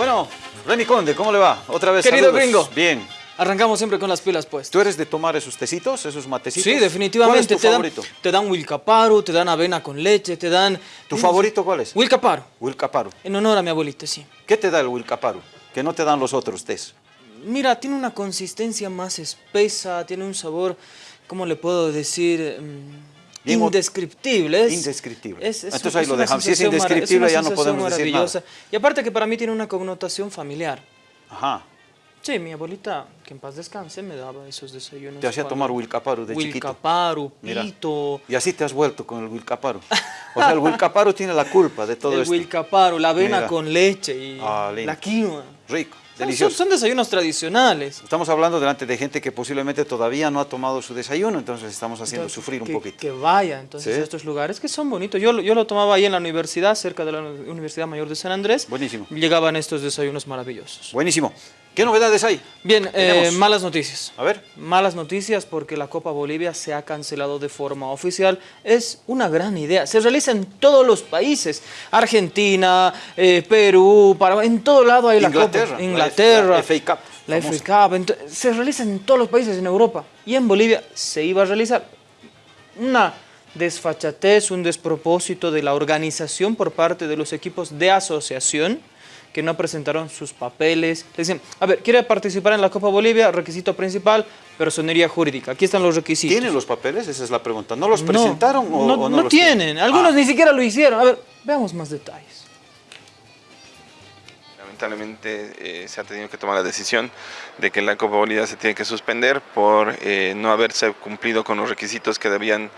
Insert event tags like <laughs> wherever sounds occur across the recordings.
Bueno, Remy Conde, ¿cómo le va? Otra vez Querido saludos. gringo. Bien. Arrancamos siempre con las pilas puestas. ¿Tú eres de tomar esos tecitos, esos matecitos? Sí, definitivamente. ¿Cuál es tu te, dan, favorito? te dan Wilcaparu, te dan avena con leche, te dan... ¿Tu favorito cuál es? Wilcaparu, Wilcaparu. en honor a mi abuelita, sí. ¿Qué te da el Wilcaparu? Que no te dan los otros tés. Mira, tiene una consistencia más espesa, tiene un sabor, ¿cómo le puedo decir? Mm, indescriptible. Es, Indescriptible. es- es- Entonces ahí es lo dejamos. Si es indescriptible, una ya no podemos decir nada. Y aparte que para mí tiene una connotación familiar. Ajá. Sí, mi abuelita, que en paz descanse, me daba esos desayunos. Te hacía tomar Wilcaparu de chiquito. Wilcaparu, Mira. pito, Y así te has vuelto con el Wilcaparu. O sea, el Wilcaparu tiene la culpa de <laughs> todo el esto. Wilcaparu, la avena Mira. con leche y Ah, la quinoa. Rico, delicioso. Son, son desayunos tradicionales. Estamos hablando delante de gente que posiblemente todavía no ha tomado su desayuno, entonces estamos haciendo Entonces, sufrir un poquito. Que vaya, entonces, Sí. a estos lugares que son bonitos. Yo, yo lo tomaba ahí en la universidad, cerca de la Universidad Mayor de San Andrés. Buenísimo. Llegaban estos desayunos maravillosos. Buenísimo. ¿Qué novedades hay? Bien, eh, malas noticias. A ver. Malas noticias porque la Copa Bolivia se ha cancelado de forma oficial. Es una gran idea. Se realiza en todos los países. Argentina, eh, Perú, Paraguay, en todo lado hay la Inglaterra, Copa. la Inglaterra. F- la FA Cup, La. FA Cup. se realiza en todos los países en Europa. Y en Bolivia se iba a realizar una desfachatez, un despropósito de la organización por parte de los equipos de asociación que no presentaron sus papeles. Le decían, a ver, ¿quiere participar en la Copa Bolivia? Requisito principal, personería jurídica. Aquí están los requisitos. ¿Tienen los papeles? Esa es la pregunta. ¿No los No, presentaron o, no, o no los tienen. Algunos Ah, ni siquiera lo hicieron. A ver, veamos más detalles. Lamentablemente eh, se ha tenido que tomar la decisión de que la Copa Bolivia se tiene que suspender por eh, no haberse cumplido con los requisitos que debían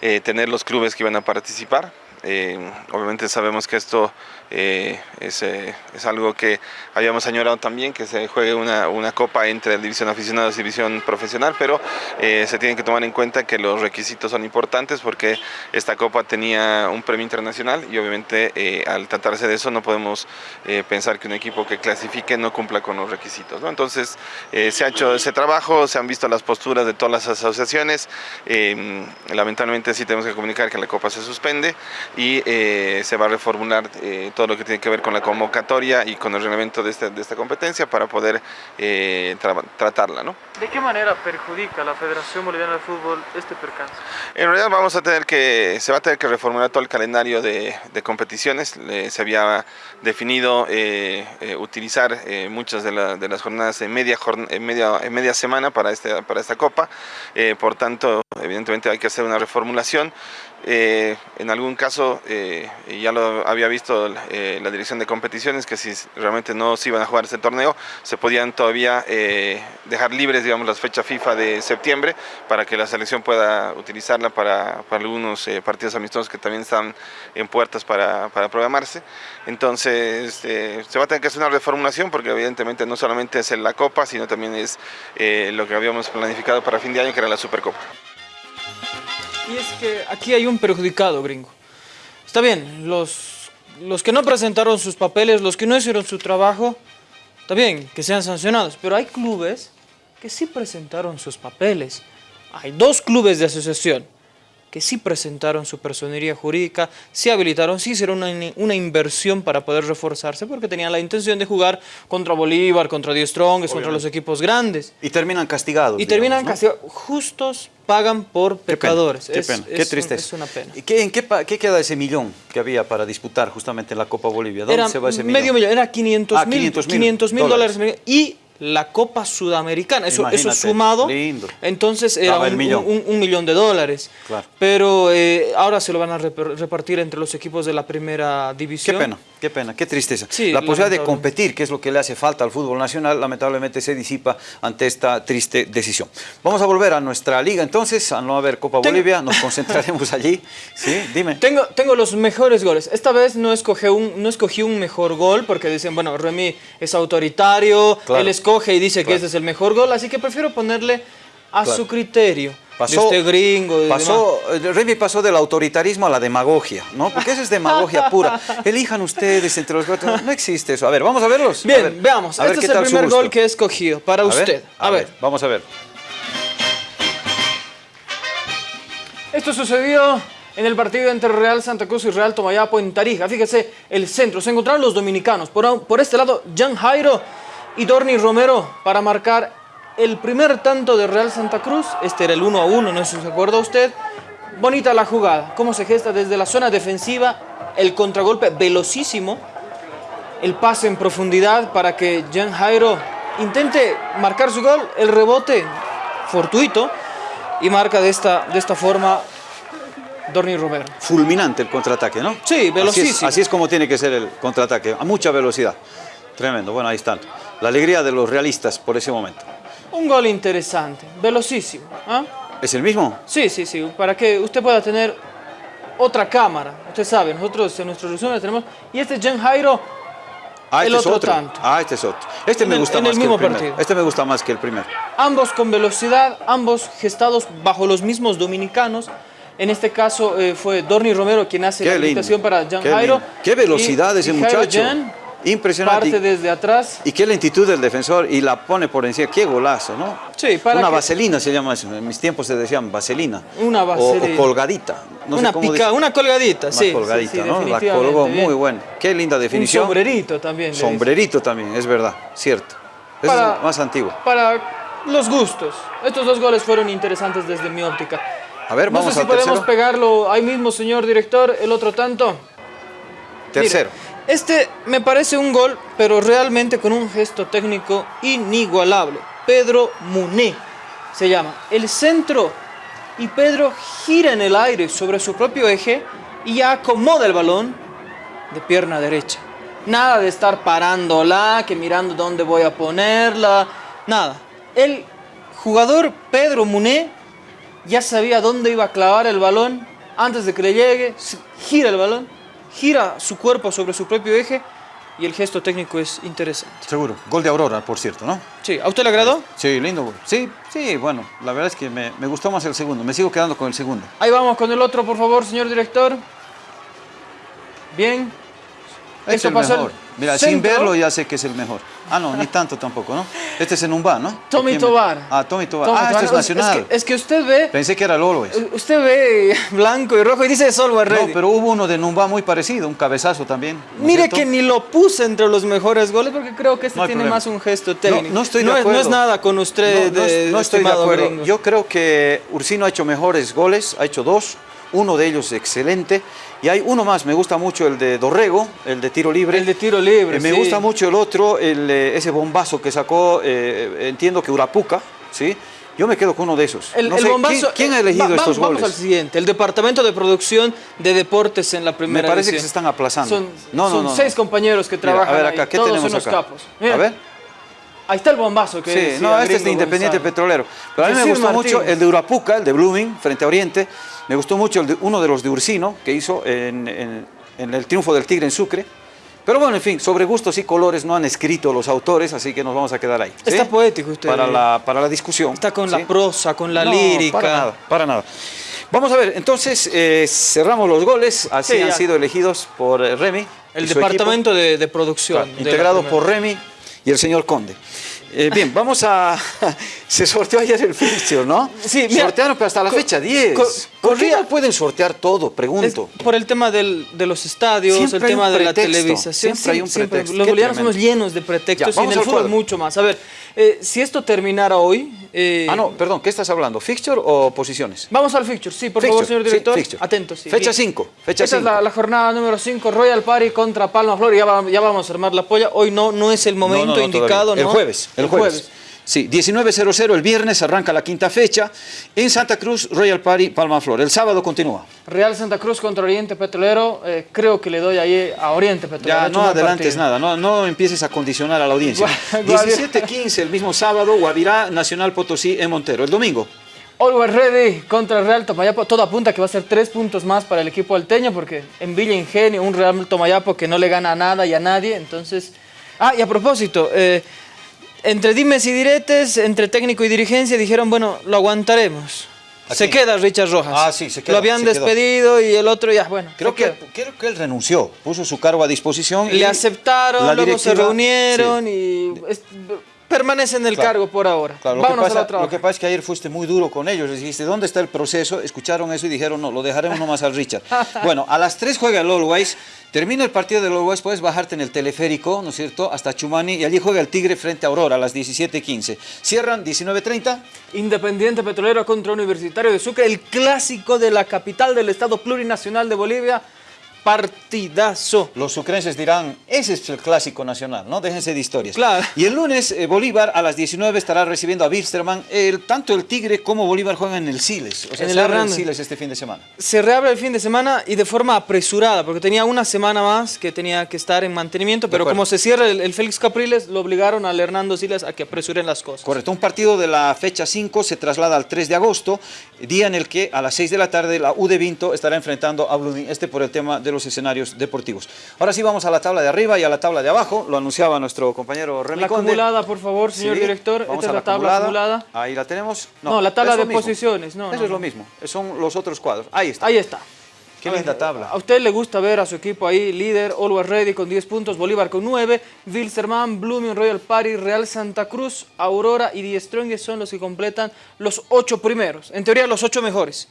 eh, tener los clubes que iban a participar. Eh, obviamente sabemos que esto eh, es, eh, es algo que habíamos añorado también, que se juegue una, una copa entre división aficionados y división profesional, pero se tiene que tomar en cuenta que los requisitos son importantes porque esta copa tenía un premio internacional y obviamente al tratarse de eso no podemos pensar que un equipo que clasifique no cumpla con los requisitos. ¿no? Entonces se ha hecho ese trabajo, se han visto las posturas de todas las asociaciones, lamentablemente sí tenemos que comunicar que la copa se suspende y eh, se va a reformular eh, todo lo que tiene que ver con la convocatoria y con el reglamento de, este- de esta competencia para poder eh, tra- tratarla. ¿no? ¿De qué manera perjudica a la Federación Boliviana de Fútbol este percance? En realidad vamos a tener que, se va a tener que reformular todo el calendario de, de competiciones. Se había definido eh, eh, utilizar eh, muchas de, la- de las jornadas en media, jorn- en media, en media semana para, este, para esta copa. Por tanto, evidentemente hay que hacer una reformulación. En algún caso, eh, ya lo había visto eh, la dirección de competiciones, que si realmente no se iban a jugar ese torneo, se podían todavía eh, dejar libres, digamos, las fechas FIFA de septiembre para que la selección pueda utilizarla para, para algunos partidos amistosos que también están en puertas para, para programarse. Entonces, se va a tener que hacer una reformulación porque evidentemente no solamente es en la Copa, sino también es lo que habíamos planificado para fin de año, que era la Supercopa. Y es que aquí hay un perjudicado, gringo. Está bien, los, los que no presentaron sus papeles, los que no hicieron su trabajo, está bien, que sean sancionados. Pero hay clubes que sí presentaron sus papeles. Hay dos clubes de asociación que sí presentaron su personería jurídica, sí habilitaron, sí hicieron una, in- una inversión para poder reforzarse porque tenían la intención de jugar contra Bolívar, contra Die Strongest, contra los equipos grandes. Y terminan castigados. Y terminan castigados. Justos pagan por ¿no? Qué pena, pecadores. Qué Es- pena, es qué tristeza. es una pena. ¿Y qué, en qué, queda ese millón que había para disputar justamente en la Copa Bolivia? ¿Dónde Era se va ese millón? medio millón, era 500 Ah, mil 500 mil 500 mil dólares. dólares. Y la Copa Sudamericana, eso, eso sumado, lindo. entonces era un, millón. un- un millón de dólares. Claro. Pero eh, ahora se lo van a repartir entre los equipos de la primera Qué división. pena, qué pena, qué tristeza. Sí, la posibilidad de competir, que es lo que le hace falta al fútbol nacional, lamentablemente se disipa ante esta triste decisión. Vamos a volver a nuestra liga entonces, a no haber Copa Tengo- Bolivia, nos <laughs> concentraremos allí. Sí, dime. Tengo, tengo los mejores goles. Esta vez no escogí, un, no escogí un mejor gol porque dicen, bueno, Remy es autoritario, Claro. él escoge y dice que ese es el mejor gol, así que prefiero ponerle a Claro. su criterio. Pasó, de este gringo. de pasó, eh, Remy pasó del autoritarismo a la demagogia, ¿no? Porque eso es demagogia pura. <laughs> Elijan ustedes entre los cuatro. No existe eso. A ver, vamos a verlos. Bien, A ver, veamos. a ver este es el primer gol que he escogido para A ver, usted. A, ver. Vamos a ver. Esto sucedió en el partido entre Real Santa Cruz y Real Tomayapo en Tarija. Fíjese, el centro, se encontraron los dominicanos. Por, por este lado, Jan Jairo y Dorni Romero para marcar el primer tanto de Real Santa Cruz. Este era el 1 a 1, no sé si se acuerda usted. Bonita la jugada, cómo se gesta desde la zona defensiva, el contragolpe velocísimo, el pase en profundidad para que Jan Jairo intente marcar su gol, el rebote fortuito y marca de esta, de esta forma Dorni Romero. Fulminante el contraataque, ¿no? Sí, velocísimo. Así es, así es como tiene que ser el contraataque, a mucha velocidad. Tremendo, bueno, ahí están. La alegría de los realistas por ese momento. Un gol interesante, velocísimo. ¿ah? ¿Es el mismo? Sí, sí, sí, para que usted pueda tener otra cámara. Usted sabe, nosotros en nuestro resumen tenemos... Y este Jen Jairo, Ah, el este otro es otro. tanto. Ah, este es otro. Este En me el- gusta en más el que mismo el partido. Este me gusta más que el primero. ambos con velocidad, ambos gestados bajo los mismos dominicanos. En este caso eh, fue Dorni Romero quien hace la Qué lindo. habilitación para Jan Qué Jairo. lindo. Qué velocidad Y- ese y Jairo muchacho. Jan Impresionante. Parte desde atrás. Y qué lentitud del defensor y la pone por encima. Qué golazo, ¿no? Sí, para Una que- vaselina se llama eso. En mis tiempos se decían vaselina. Una vaselina. O, colgadita. No sé una cómo pica, una colgadita, Más sí. colgadita, sí, sí, ¿no? La colgó bien. muy buena. Qué linda Un definición. sombrerito también. Sombrerito también, es verdad, cierto. Para- es más antiguo. Para los gustos. Estos dos goles fueron interesantes desde mi óptica. A ver, no vamos sé si al podemos tercero. pegarlo ahí mismo, señor director, el otro tanto. Tercero. Mire, este me parece un gol, pero realmente con un gesto técnico inigualable. Pedro Muné se llama. El centro y Pedro gira en el aire sobre su propio eje y ya acomoda el balón de pierna derecha. Nada de estar parándola, que mirando dónde voy a ponerla, nada. El jugador Pedro Muné ya sabía dónde iba a clavar el balón antes de que le llegue, gira el balón, gira su cuerpo sobre su propio eje y el gesto técnico es interesante. Seguro. Gol de Aurora, por cierto, ¿no? Sí, ¿a usted le agradó? Sí, lindo gol. Sí, sí, bueno, la verdad es que me, me gustó más el segundo. Me sigo quedando con el segundo. Ahí vamos con el otro, por favor, señor director. Bien. Este Esto es el pasó mejor. Mira, sin verlo ya sé que es el mejor. Ah, no, ni tanto tampoco, ¿no? Este es en Umba, ¿no? Tommy ¿Quién me- Tobar. Ah, Tommy Tobar. Tommy ah, este es nacional. que, es que usted ve, Pensé que era el Always. usted ve <laughs> blanco y rojo y dice Solway No, Ready. pero hubo uno de Numba muy parecido, un cabezazo también. ¿no es Mire cierto? que ni lo puse entre los mejores goles porque creo que este No tiene problema. más un gesto técnico. No, no estoy de es- acuerdo. no es nada con usted, No, no, de- no estoy de acuerdo. gringo. Yo creo que Ursino ha hecho mejores goles, ha hecho dos, uno de ellos excelente. Y hay uno más, me gusta mucho el de Dorrego, el de tiro libre. El de tiro libre, Eh, me gusta mucho el otro, el, eh, ese bombazo que sacó, eh, entiendo que Urapuca, ¿sí? Yo me quedo con uno de esos. El, No el sé, bombazo, ¿quién, quién ha eh, elegido va- estos vamos, goles? Vamos al siguiente, el Departamento de Producción de Deportes en la Me primera parece que se están aplazando. Son, No, son no, seis compañeros que Mira, trabajan a ver ahí, acá, ¿qué todos tenemos unos acá? capos. Mira, A ver. Ahí está el bombazo que Sí, decía no, este es de Independiente. Petrolero. Pero a mí me gustó mucho Martínez. el de Urapuca, el de Blooming, frente a Oriente. Me gustó mucho el de- uno de los de Ursino, que hizo en, en- en el triunfo del Tigre en Sucre. Pero bueno, en fin, sobre gustos y colores no han escrito los autores, así que nos vamos a quedar ahí. ¿sí? Está poético usted. Para la, para la discusión. Está con ¿sí? la prosa, con la No, lírica. Para nada, para nada. Vamos a ver, entonces eh, cerramos los goles, así Sí, han sido elegidos por eh, Remy. El Departamento de, de Producción. Claro, de la integrado por Remy y el señor Conde. Eh, bien, vamos a... <laughs> Se sorteó ayer el fixture, ¿no? Sí, mira, Sortearon, pero hasta la fecha 10. ¿Por qué no pueden sortear todo? Es Pregunto. por el tema del- de los estadios, Siempre el tema de la televisación. siempre hay un pretexto. Los bolivianos somos llenos de pretextos Ya, y en el fútbol cuadro. mucho más. A ver, eh, si esto terminara hoy... eh, Ah, no, perdón, ¿qué estás hablando? ¿Fixture o posiciones? Vamos al fixture, sí, por Fixture, favor, señor sí, director. fixture. Atentos. sí. Fecha Bien. 5, fecha Esta es 5. la, la jornada número 5, Royal Party contra Palma Flor. Ya, va- ya vamos a armar la polla. Hoy no, no es el momento No, no, no, indicado. El jueves, el jueves. Sí, 19.00 el viernes arranca la quinta fecha. En Santa Cruz, Royal Party, Palma Flor. El sábado continúa. Real Santa Cruz contra Oriente Petrolero. eh, creo que le doy ahí a Oriente Petrolero. Ya no adelantes partido. nada, no, no empieces a condicionar a la audiencia. Gua- Guavirá. 17.15 el mismo sábado, Guavirá, Nacional Potosí en Montero. El domingo, Always ready contra el Real Tomayapo. Todo apunta que va a ser tres puntos más para el equipo alteño porque en Villa Ingenio, un Real Tomayapo que no le gana a nada y a nadie. Entonces. Ah, y a propósito, eh, entre dimes y diretes, entre técnico y dirigencia, dijeron, bueno, lo aguantaremos. ¿A Se quién? queda Richard Rojas. Ah, sí, se queda, Lo habían se quedó. despedido y el otro ya, bueno. creo que, creo que él renunció, puso su cargo a disposición. y Le aceptaron, la luego se reunieron sí. y... permanece en el Claro. cargo por ahora. Claro, lo, que pasa, lo que pasa es que ayer fuiste muy duro con ellos, les dijiste, ¿dónde está el proceso? Escucharon eso y dijeron, no, lo dejaremos nomás al Richard. <laughs> bueno, a las 3 juega el Always, termina el partido del Always, puedes bajarte en el teleférico, ¿no es cierto?, hasta Chumani, y allí juega el Tigre frente a Aurora a las 17.15. Cierran 19.30, Independiente Petrolero contra Universitario de Sucre, el clásico de la capital del Estado Plurinacional de Bolivia. Partidazo. los sucrenses dirán, ese es el clásico nacional, ¿no? Déjense de historias. Claro. Y el lunes, eh, Bolívar a las 19 estará recibiendo a Wilstermann. El, tanto el Tigre como Bolívar juegan en el Siles, o sea, En el se abre el. Siles este fin de semana. Se reabre el fin de semana y de forma apresurada, porque tenía una semana más que tenía que estar en mantenimiento, pero como se cierra el, el Félix Capriles, lo obligaron al Hernando Silas a que apresuren las cosas. Correcto, un partido de la fecha 5 se traslada al 3 de agosto, día en el que a las 6 de la tarde la U de Vinto estará enfrentando a Blooming, este por el tema de los escenarios deportivos. Ahora sí vamos a la tabla de arriba y a la tabla de abajo, lo anunciaba nuestro compañero Remy La Conde. acumulada, por favor, señor Sí, director. Esta es la tabla acumulada. Ahí la tenemos. No, la tabla de posiciones, no, Eso no, es lo mismo, son los otros cuadros. Ahí está. Ahí está. Qué linda tabla. A usted le gusta ver a su equipo ahí, líder, Always Ready con 10 puntos, Bolívar con 9, Wilstermann, Blooming, Royal Party, Real Santa Cruz, Aurora y Die Strongest son los que completan los 8 primeros. En teoría, los 8 mejores.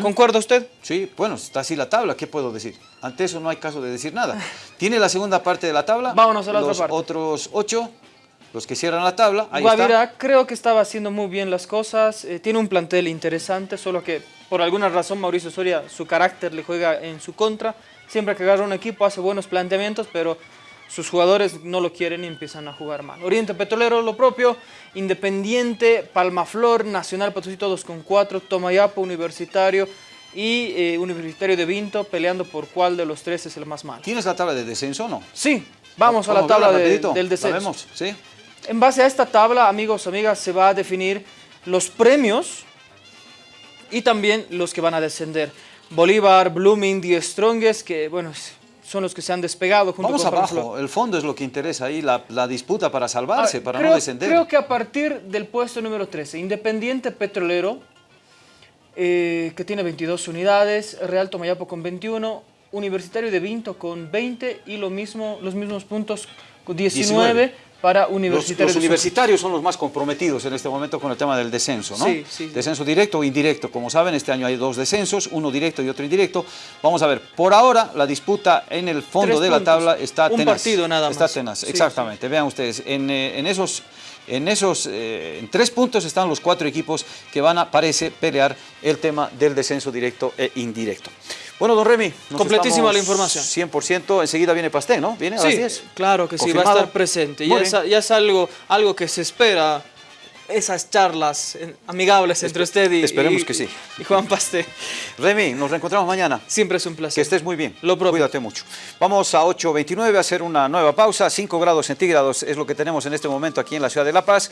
¿Concuerda usted? Sí, bueno, está así la tabla, ¿qué puedo decir? Ante eso no hay caso de decir nada. <laughs> Tiene la segunda parte de la tabla. Vámonos a la otra los parte. otros ocho, los que cierran la tabla, ahí está. Creo que estaba haciendo muy bien las cosas, eh, tiene un plantel interesante, solo que por alguna razón Mauricio Soria, su carácter le juega en su contra. Siempre que agarra un equipo hace buenos planteamientos, pero sus jugadores no lo quieren y empiezan a jugar mal. Oriente Petrolero lo propio, Independiente, Palmaflor, Nacional Potosí todos con 4, Tomayapo, Universitario y eh, Universitario de Vinto peleando por cuál de los tres es el más malo. ¿Tienes la tabla de descenso o no? Sí, vamos a la tabla de- del ¿La descenso. vemos? ¿Sí? En base a esta tabla, amigos, amigas, se va a definir los premios y también los que van a descender. Bolívar, Blooming, Die Strongest, que bueno, son los que se han despegado junto Vamos con abajo, el fondo es lo que interesa ahí, la, la disputa para salvarse, Ah, para creo, no descender. Creo que a partir del puesto número 13, Independiente Petrolero, eh, que tiene 22 unidades, Real Tomayapo con 21, Universitario de Vinto con 20 y lo mismo, los mismos puntos con 19, 19. Para Los, Universitario los universitarios son los más comprometidos en este momento con el tema del descenso, ¿no? Sí, sí. Descenso directo o indirecto. Como saben, este año hay dos descensos, uno directo y otro indirecto. Vamos a ver, por ahora la disputa en el fondo Tres de la tabla está Un tenaz. partido nada Está más. tenaz, Sí, exactamente. Vean ustedes, en, eh, en esos... En esos, eh, en tres puntos están los cuatro equipos que van a, parece, pelear el tema del descenso directo e indirecto. Bueno, don Remy, Completísima la información. 100%, enseguida viene Pasté, ¿no? ¿Viene a las Sí, 10? claro que sí, va a estar presente. Ya es, bien. ya es algo, algo que se espera, esas charlas amigables entre usted y, esperemos y- que sí. y Juan Pasté. Remy, nos reencontramos mañana. Siempre es un Que placer. estés muy bien. Lo propio. Cuídate mucho. Vamos a 8.29 a hacer una nueva pausa. 5 grados centígrados es lo que tenemos en este momento aquí en la ciudad de La Paz.